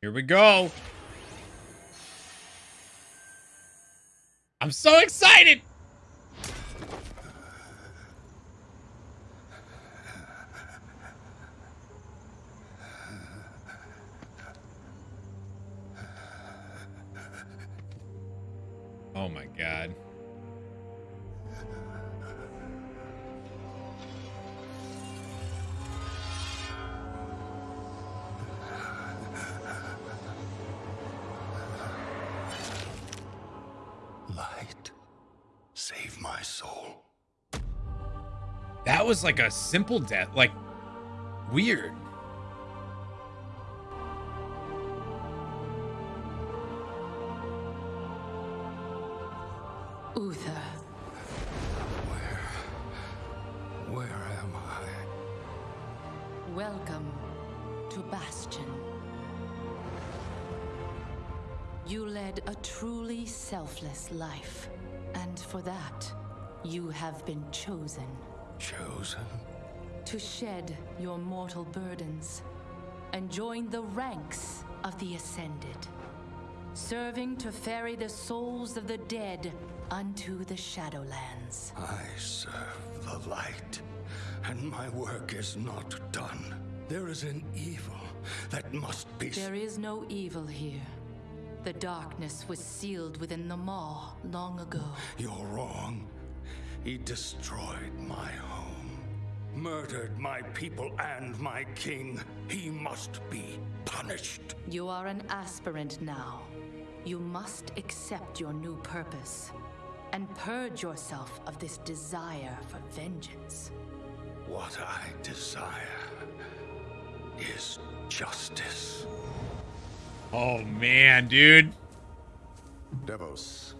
Here we go. I'm so excited. Oh my god. That was like a simple death. Like, weird. Uther, Where am I? welcome to Bastion. You led a truly selfless life, and for that, you have been chosen Chosen? to shed your mortal burdens and join the ranks of the Ascended, serving to ferry the souls of the dead unto the Shadowlands. I serve the light, and my work is not done. There is an evil that must be. There is no evil here. The darkness was sealed within the Maw long ago. You're wrong. He destroyed my home, murdered my people and my king. He must be punished. You are an aspirant now. You must accept your new purpose and purge yourself of this desire for vengeance. What I desire is justice. Oh man, dude. Devos,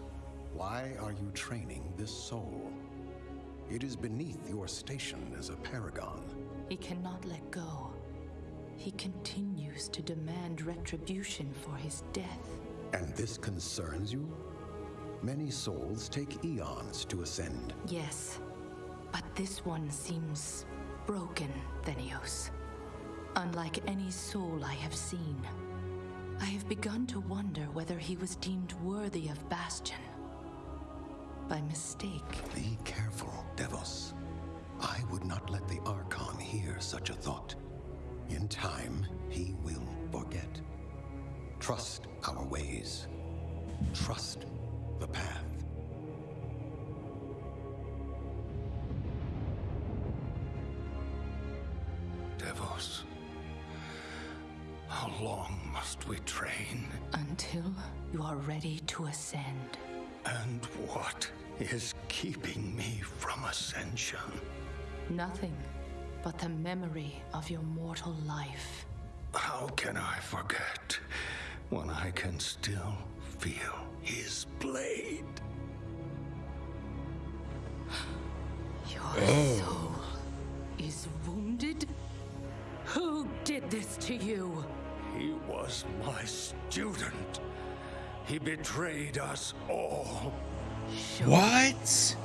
why are you training this soul? It is beneath your station as a paragon. He cannot let go. He continues to demand retribution for his death. And this concerns you? Many souls take eons to ascend. Yes, but this one seems broken, Thenios. Unlike any soul I have seen. I have begun to wonder whether he was deemed worthy of Bastion. By mistake. Be careful, Trust the path. Devos, how long must we train? Until you are ready to ascend. And what is keeping me from ascension? Nothing but the memory of your mortal life. How can I forget when I can still feel his blade? Your oh. soul is wounded? Who did this to you? He was my student. He betrayed us all. What?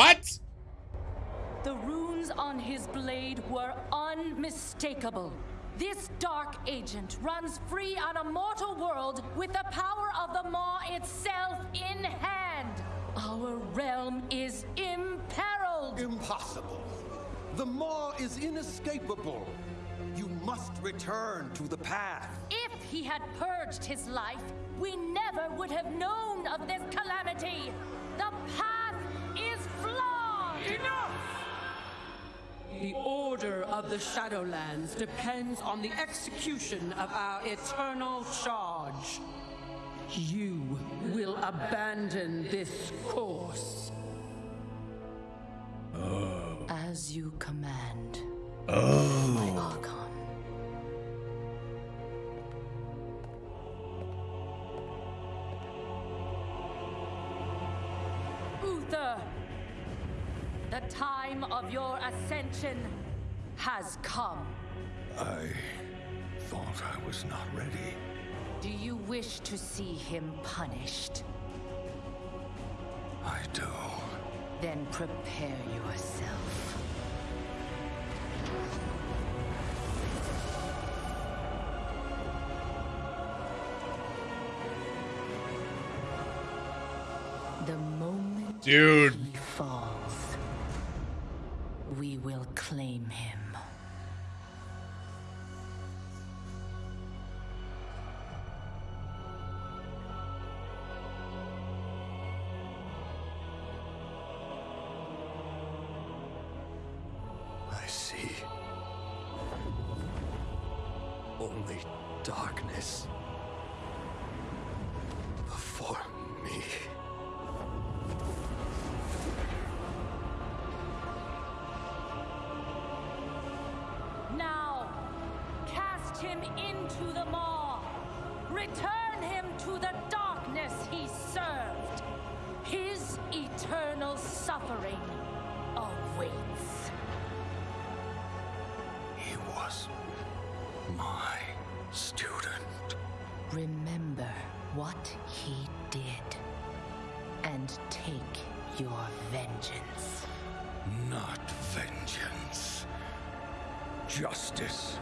What? The runes on his blade were unmistakable. This dark agent runs free on a mortal world with the power of the Maw itself in hand. Our realm is imperiled. Impossible. The Maw is inescapable. You must return to the path. If he had purged his life, we never would have known of this calamity. The path is flawed. Enough! The order of the Shadowlands depends on the execution of our eternal charge. You will abandon this course. Oh. As you command. Oh. My Archon. Time of your ascension has come. I thought I was not ready. Do you wish to see him punished? I do. Then prepare yourself. The moment Dude. he falls, we will claim him. I see. Only darkness vengeance. Not vengeance. Justice.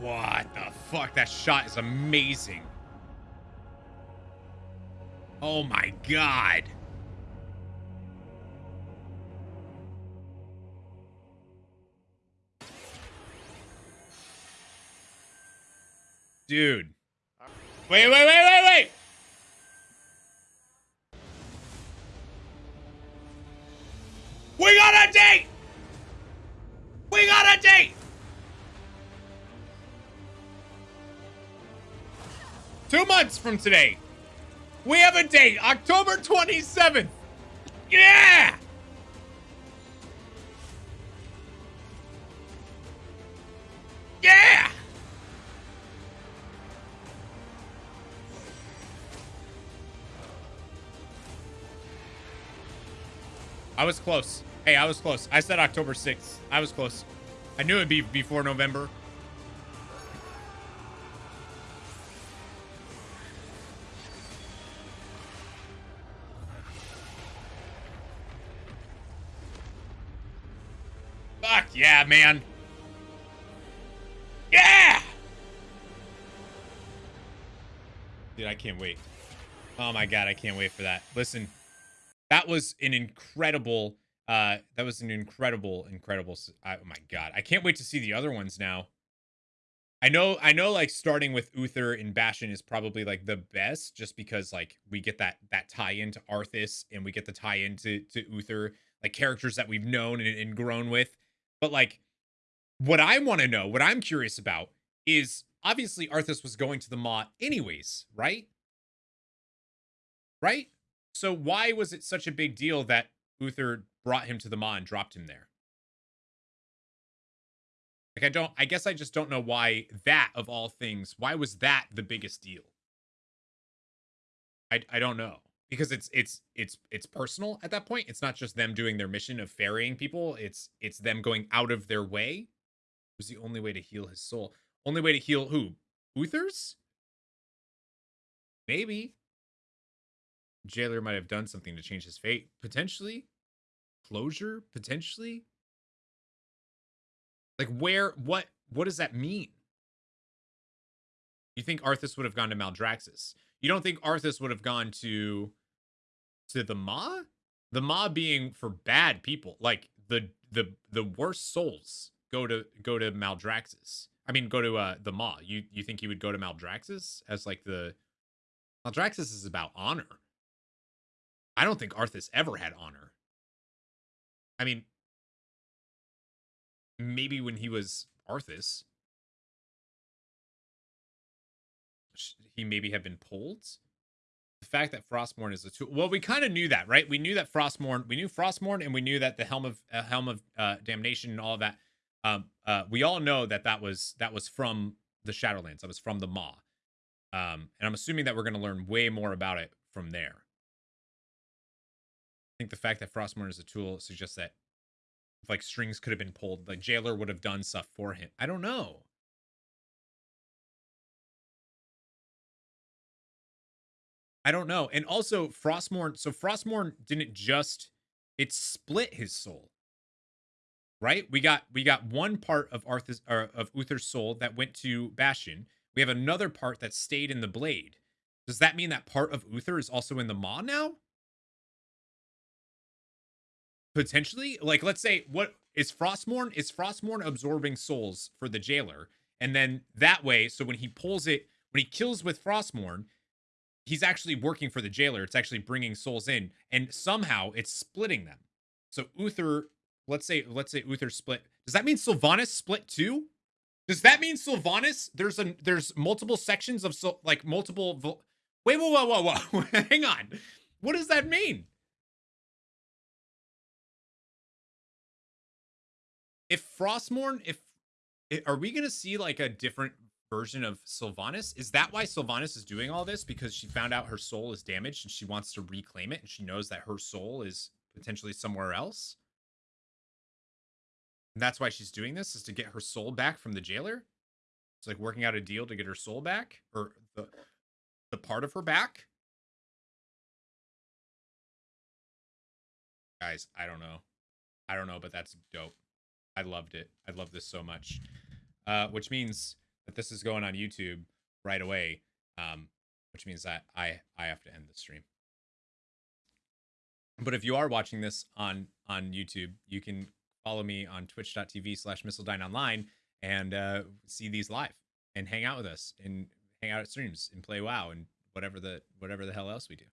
What the fuck? That shot is amazing. Oh my god. Dude. Wait, wait, wait, wait, wait. We got a date. We got a date. Two months from today, we have a date, October 27th. Yeah! I was close. Hey, I was close. I said October 6th. I was close. I knew it'd be before November. Fuck yeah, man. Yeah! Dude, I can't wait. Oh my god, I can't wait for that. Listen, that was an incredible uh that was an incredible incredible I, oh my god. I can't wait to see the other ones now. I know I know like starting with Uther and Bastion is probably like the best just because like we get that that tie into Arthas and we get the tie into to Uther like characters that we've known and, and grown with. But like what I want to know, what I'm curious about is obviously Arthas was going to the Maw anyways, right? Right? So why was it such a big deal that Uther brought him to the Maw and dropped him there? Like I don't I guess I just don't know why that of all things, why was that the biggest deal? I I don't know. Because it's it's it's it's personal at that point. It's not just them doing their mission of ferrying people. It's it's them going out of their way. It was the only way to heal his soul. Only way to heal who? Uther's? Maybe. Jailer might have done something to change his fate. Potentially. Closure? Potentially. Like where what what does that mean? You think Arthas would have gone to Maldraxxus? You don't think Arthas would have gone to to the Maw? The Maw being for bad people, like the the the worst souls go to go to Maldraxxus. I mean, go to uh the Maw. You you think he would go to Maldraxxus as like the Maldraxxus is about honor. I don't think Arthas ever had honor. I mean, maybe when he was Arthas, he maybe had been pulled. The fact that Frostmourne is a tool. Well, we kind of knew that, right? We knew that Frostmourne. We knew Frostmourne, and we knew that the helm of uh, helm of uh, damnation and all that. Um, uh, we all know that that was that was from the Shadowlands. That was from the Maw. Um, and I'm assuming that we're going to learn way more about it from there. I think the fact that Frostmourne is a tool suggests that like strings could have been pulled, like Jailer would have done stuff for him. I don't know. I don't know. And also Frostmourne, so Frostmourne didn't just it split his soul. Right? We got we got one part of Arthas's of Uther's soul that went to Bastion. We have another part that stayed in the blade. Does that mean that part of Uther is also in the Maw now? Potentially? Like let's say what is Frostmourne Is Frostmourne absorbing souls for the jailer? And then that way, so when he pulls it, when he kills with Frostmourne he's actually working for the jailer. It's actually bringing souls in, and somehow it's splitting them. So Uther, let's say, let's say Uther split. Does that mean Sylvanas split too? Does that mean Sylvanas? There's a there's multiple sections of so like multiple. Wait, whoa, whoa, whoa, whoa! Hang on. What does that mean? If Frostmourne, if are we gonna see like a different version of Sylvanas. Is that why Sylvanas is doing all this? Because she found out her soul is damaged and she wants to reclaim it and she knows that her soul is potentially somewhere else? And that's why she's doing this is to get her soul back from the jailer. It's like working out a deal to get her soul back or the the part of her back. Guys, I don't know. I don't know, but that's dope. I loved it. I love this so much. Uh, which means that this is going on YouTube right away, um, which means that I I have to end the stream. But if you are watching this on on YouTube, you can follow me on twitch.tv slash missiledine online and uh, see these live and hang out with us and hang out at streams and play WoW and whatever the whatever the hell else we do.